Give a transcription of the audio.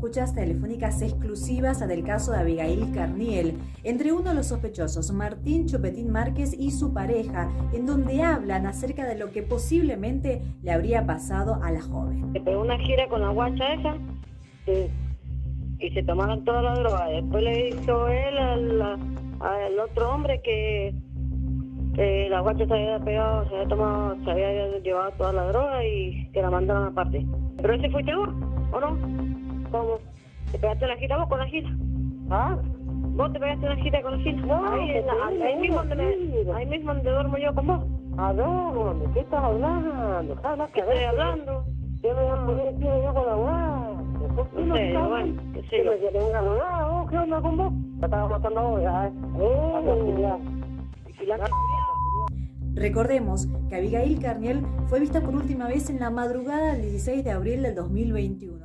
escuchas telefónicas exclusivas del caso de Abigail Carniel, entre uno de los sospechosos, Martín Chopetín Márquez y su pareja, en donde hablan acerca de lo que posiblemente le habría pasado a la joven. Se pegó una gira con la guacha esa y se tomaron toda la droga. Después le hizo él al, al otro hombre que, que la guacha se había pegado, se había tomado, se había llevado toda la droga y que la mandaron aparte. Pero ese fuiste vos, ¿o no? ¿Cómo? ¿Te pegaste la gira vos con la gira? ¿Ah? ¿Vos te pegaste la gira con la gira? No, ahí, en la- te ahí, mismo donde me- ahí mismo donde duermo yo con vos. ¿A dónde? ¿Qué estás hablando? ¿Qué hablas ¿Qué estoy hablando? Yo me voy a poner aquí yo con la guardia. ¿Por qué No sé, estás bueno, qué sé ¿Qué yo. me una? ¿Vos ¿Qué onda con vos? Te estaba matando hoy, ¿eh? Oh. Recordemos que Abigail Carniel fue vista por última vez en la madrugada del 16 de abril del 2021.